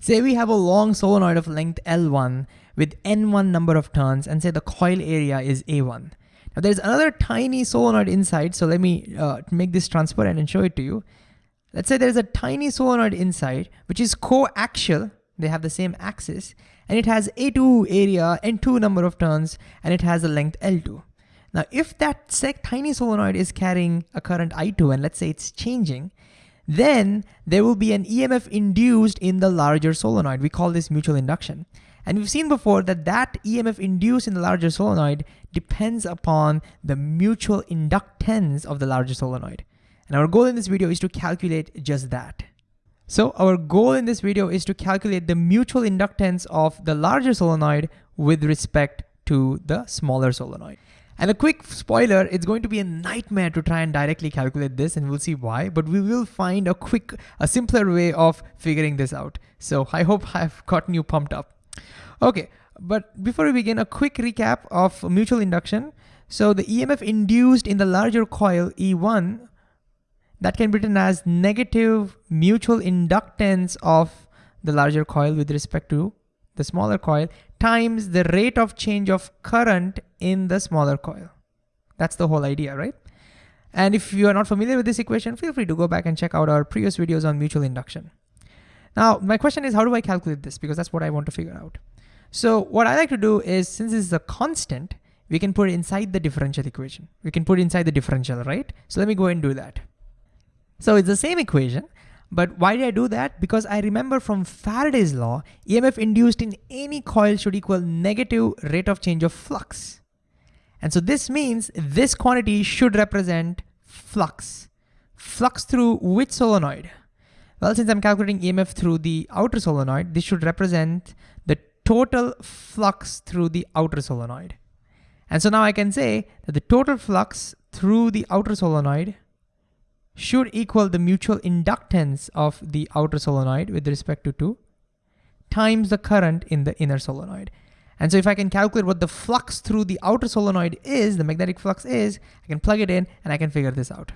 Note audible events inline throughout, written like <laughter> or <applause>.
Say we have a long solenoid of length L1 with N1 number of turns and say the coil area is A1. Now there's another tiny solenoid inside, so let me uh, make this transparent and show it to you. Let's say there's a tiny solenoid inside, which is coaxial, they have the same axis, and it has A2 area, N2 number of turns, and it has a length L2. Now, if that tiny solenoid is carrying a current I2, and let's say it's changing, then there will be an EMF induced in the larger solenoid. We call this mutual induction. And we've seen before that that EMF induced in the larger solenoid depends upon the mutual inductance of the larger solenoid. And our goal in this video is to calculate just that. So our goal in this video is to calculate the mutual inductance of the larger solenoid with respect to the smaller solenoid. And a quick spoiler, it's going to be a nightmare to try and directly calculate this and we'll see why, but we will find a quick, a simpler way of figuring this out. So I hope I've gotten you pumped up. Okay, but before we begin, a quick recap of mutual induction. So the EMF induced in the larger coil E1, that can be written as negative mutual inductance of the larger coil with respect to the smaller coil, times the rate of change of current in the smaller coil. That's the whole idea, right? And if you are not familiar with this equation, feel free to go back and check out our previous videos on mutual induction. Now, my question is, how do I calculate this? Because that's what I want to figure out. So what I like to do is, since this is a constant, we can put it inside the differential equation. We can put inside the differential, right? So let me go and do that. So it's the same equation, but why did I do that? Because I remember from Faraday's law, EMF induced in any coil should equal negative rate of change of flux. And so this means this quantity should represent flux. Flux through which solenoid? Well, since I'm calculating EMF through the outer solenoid, this should represent the total flux through the outer solenoid. And so now I can say that the total flux through the outer solenoid should equal the mutual inductance of the outer solenoid with respect to 2 times the current in the inner solenoid. And so if I can calculate what the flux through the outer solenoid is, the magnetic flux is, I can plug it in and I can figure this out.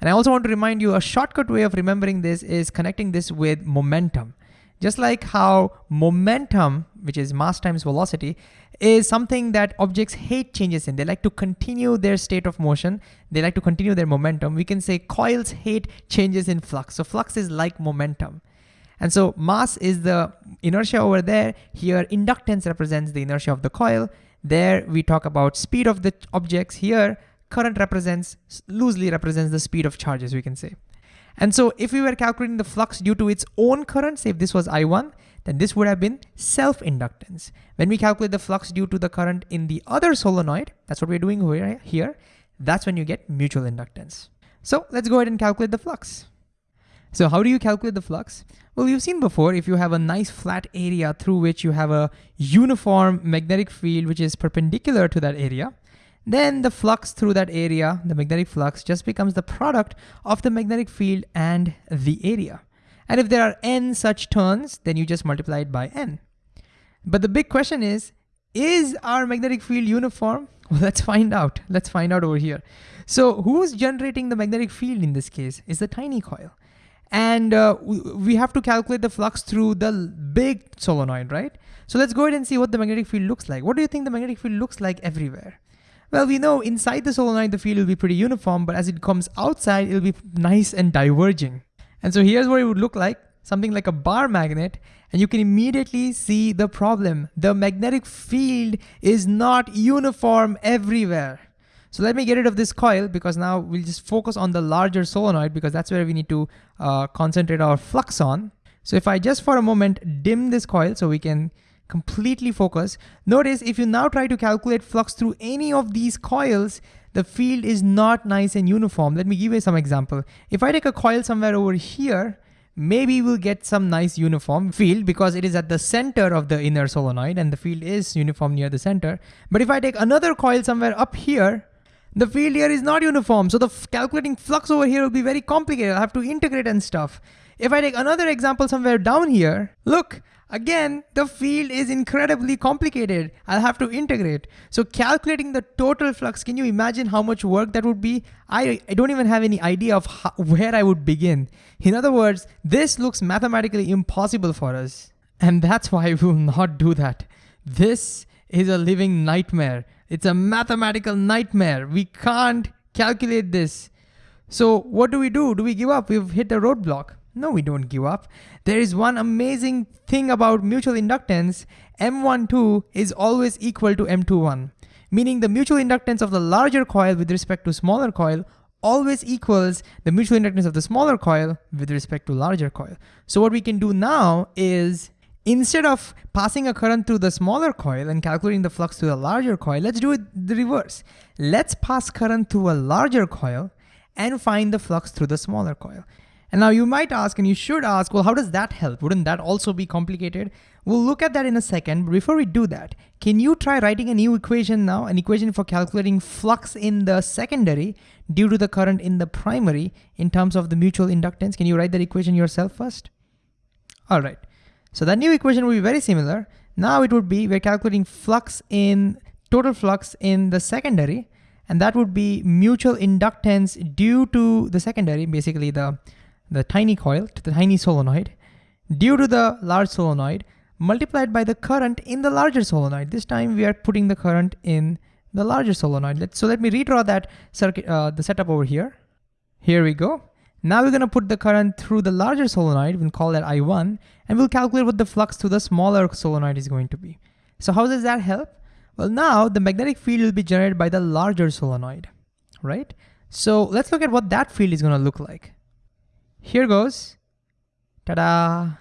And I also want to remind you a shortcut way of remembering this is connecting this with momentum. Just like how momentum, which is mass times velocity, is something that objects hate changes in. They like to continue their state of motion. They like to continue their momentum. We can say coils hate changes in flux. So flux is like momentum. And so mass is the inertia over there. Here, inductance represents the inertia of the coil. There, we talk about speed of the objects. Here, current represents, loosely represents the speed of charges, we can say. And so if we were calculating the flux due to its own current, say if this was I1, then this would have been self-inductance. When we calculate the flux due to the current in the other solenoid, that's what we're doing here, that's when you get mutual inductance. So let's go ahead and calculate the flux. So how do you calculate the flux? Well, you've seen before, if you have a nice flat area through which you have a uniform magnetic field which is perpendicular to that area, then the flux through that area, the magnetic flux, just becomes the product of the magnetic field and the area. And if there are n such turns, then you just multiply it by n. But the big question is, is our magnetic field uniform? <laughs> Well, let's find out. Let's find out over here. So who's generating the magnetic field in this case is the tiny coil. And uh, we have to calculate the flux through the big solenoid, right? So let's go ahead and see what the magnetic field looks like. What do you think the magnetic field looks like everywhere? Well, we know inside the solenoid, the field will be pretty uniform, but as it comes outside, it'll be nice and diverging. And so here's what it would look like, something like a bar magnet, and you can immediately see the problem. The magnetic field is not uniform everywhere. So let me get rid of this coil because now we'll just focus on the larger solenoid because that's where we need to uh, concentrate our flux on. So if I just for a moment dim this coil so we can completely focus. Notice if you now try to calculate flux through any of these coils, the field is not nice and uniform. Let me give you some example. If I take a coil somewhere over here, maybe we'll get some nice uniform field because it is at the center of the inner solenoid and the field is uniform near the center. But if I take another coil somewhere up here, the field here is not uniform. So the calculating flux over here will be very complicated. I'll have to integrate and stuff. If I take another example somewhere down here, look, Again, the field is incredibly complicated. I'll have to integrate. So calculating the total flux, can you imagine how much work that would be? I, I don't even have any idea of how, where I would begin. In other words, this looks mathematically impossible for us. And that's why we will not do that. This is a living nightmare. It's a mathematical nightmare. We can't calculate this. So what do we do? Do we give up? We've hit a roadblock. No, we don't give up. There is one amazing thing about mutual inductance. M12 is always equal to M21, meaning the mutual inductance of the larger coil with respect to smaller coil always equals the mutual inductance of the smaller coil with respect to larger coil. So what we can do now is Instead of passing a current through the smaller coil and calculating the flux to the larger coil, let's do it the reverse. Let's pass current through a larger coil and find the flux through the smaller coil. And now you might ask, and you should ask, well, how does that help? Wouldn't that also be complicated? We'll look at that in a second, but before we do that, can you try writing a new equation now, an equation for calculating flux in the secondary due to the current in the primary in terms of the mutual inductance? Can you write that equation yourself first? All right, so that new equation will be very similar. Now it would be, we're calculating flux in, total flux in the secondary, and that would be mutual inductance due to the secondary, basically the, the tiny coil, to the tiny solenoid, due to the large solenoid, multiplied by the current in the larger solenoid. This time we are putting the current in the larger solenoid. So let me redraw that circuit, uh, the setup over here. Here we go. Now we're gonna put the current through the larger solenoid, we'll call that I1, and we'll calculate what the flux through the smaller solenoid is going to be. So how does that help? Well, now the magnetic field will be generated by the larger solenoid, right? So let's look at what that field is gonna look like. Here goes, ta-da.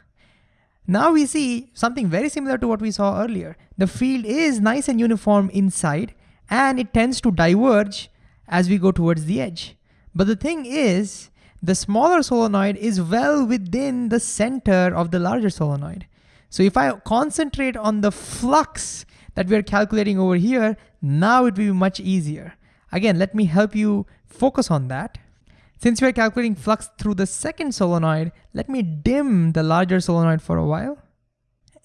Now we see something very similar to what we saw earlier. The field is nice and uniform inside, and it tends to diverge as we go towards the edge. But the thing is, the smaller solenoid is well within the center of the larger solenoid. So if I concentrate on the flux that we're calculating over here, now it will be much easier. Again, let me help you focus on that. Since we're calculating flux through the second solenoid, let me dim the larger solenoid for a while.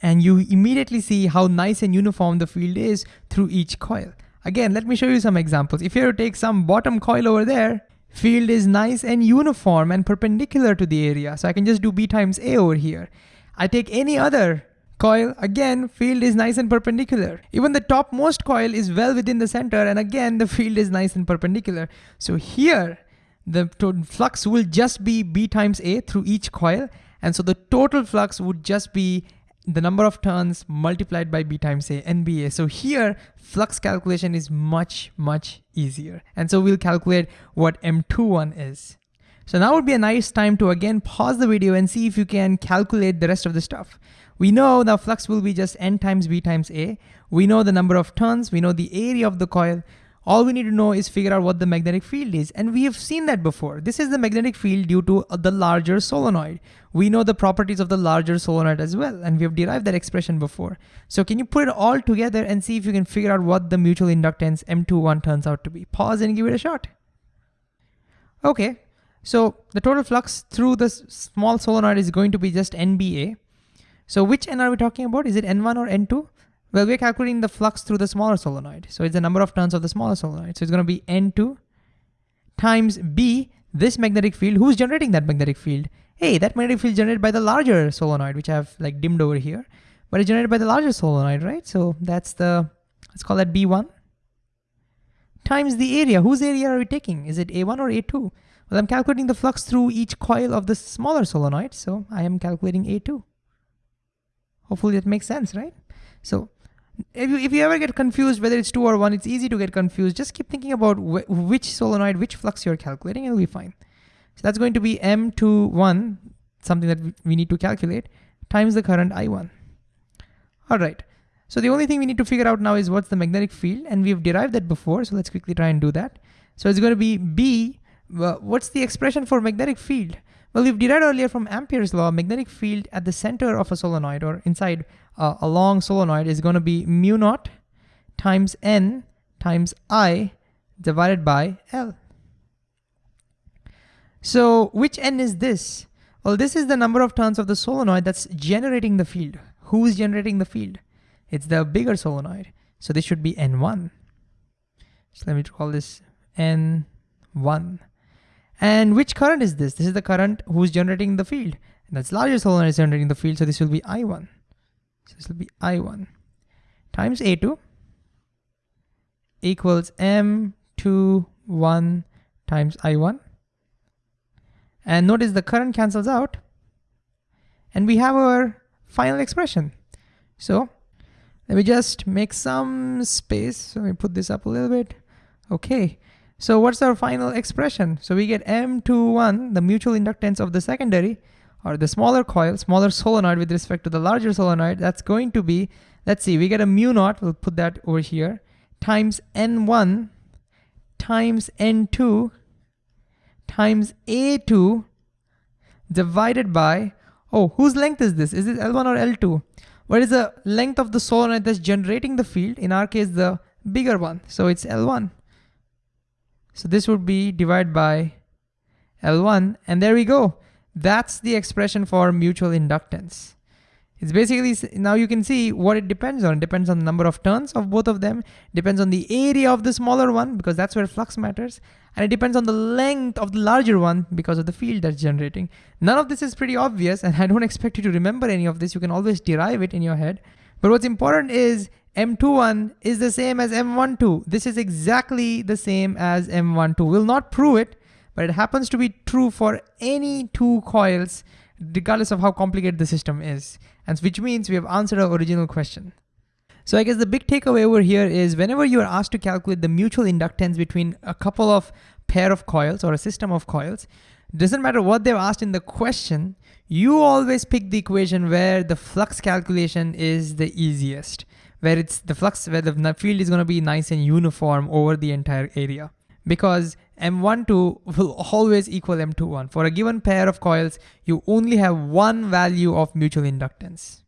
And you immediately see how nice and uniform the field is through each coil. Again, let me show you some examples. If you were to take some bottom coil over there, field is nice and uniform and perpendicular to the area. So I can just do B times A over here. I take any other coil, again, field is nice and perpendicular. Even the topmost coil is well within the center and again, the field is nice and perpendicular. So here, the flux will just be B times A through each coil. And so the total flux would just be the number of turns multiplied by B times A, NBA. So here, flux calculation is much, much easier. And so we'll calculate what M21 is. So now would be a nice time to again pause the video and see if you can calculate the rest of the stuff. We know the flux will be just N times B times A. We know the number of turns, we know the area of the coil. All we need to know is figure out what the magnetic field is. And we have seen that before. This is the magnetic field due to uh, the larger solenoid. We know the properties of the larger solenoid as well, and we have derived that expression before. So can you put it all together and see if you can figure out what the mutual inductance M21 turns out to be? Pause and give it a shot. Okay, so the total flux through the small solenoid is going to be just NBA. So which N are we talking about? Is it N1 or N2? Well, we're calculating the flux through the smaller solenoid. So it's the number of turns of the smaller solenoid. So it's gonna be N2 times B, this magnetic field. Who's generating that magnetic field? Hey, that magnetic field generated by the larger solenoid, which I've like dimmed over here, but it's generated by the larger solenoid, right? So that's the, let's call that B1 times the area. Whose area are we taking? Is it A1 or A2? Well, I'm calculating the flux through each coil of the smaller solenoid, so I am calculating A2. Hopefully that makes sense, right? So if you, if you ever get confused whether it's two or one, it's easy to get confused. Just keep thinking about wh which solenoid, which flux you're calculating, and it'll be fine. So that's going to be M21, something that we need to calculate, times the current I1. All right. So the only thing we need to figure out now is what's the magnetic field, and we've derived that before, so let's quickly try and do that. So it's going to be B, what's the expression for magnetic field? Well, we've derived earlier from Ampere's law, magnetic field at the center of a solenoid or inside uh, a long solenoid is going to be mu naught times N times I divided by L. So which N is this? Well, this is the number of turns of the solenoid that's generating the field. who's generating the field? It's the bigger solenoid. So this should be N1. So let me call this N1. And which current is this? This is the current who's generating the field. And that's larger solenoid is generating the field, so this will be I1. So this will be I1 times A2 equals M21 times I1. And notice the current cancels out. And we have our final expression. So let me just make some space. Let me put this up a little bit. Okay. So what's our final expression? So we get M21, the mutual inductance of the secondary, or the smaller coil, smaller solenoid with respect to the larger solenoid, that's going to be, let's see, we get a mu naught, we'll put that over here, times N1 times N2 times A2 divided by, oh, whose length is this? Is it L1 or L2? What is the length of the solenoid that's generating the field? In our case, the bigger one. So it's L1. So this would be divided by L1, and there we go. That's the expression for mutual inductance. It's basically, now you can see what it depends on. It depends on the number of turns of both of them, depends on the area of the smaller one, because that's where flux matters, and it depends on the length of the larger one because of the field that's generating. None of this is pretty obvious, and <laughs> I don't expect you to remember any of this. You can always derive it in your head. But what's important is M21 is the same as M12. This is exactly the same as M12. We'll not prove it, but it happens to be true for any two coils regardless of how complicated the system is, and which means we have answered our original question. So I guess the big takeaway over here is whenever you are asked to calculate the mutual inductance between a couple of pair of coils or a system of coils, doesn't matter what they've asked in the question, you always pick the equation where the flux calculation is the easiest, where it's the flux, where the field is gonna be nice and uniform over the entire area. Because M12 <laughs> will always equal M21. For a given pair of coils, you only have one value of mutual inductance.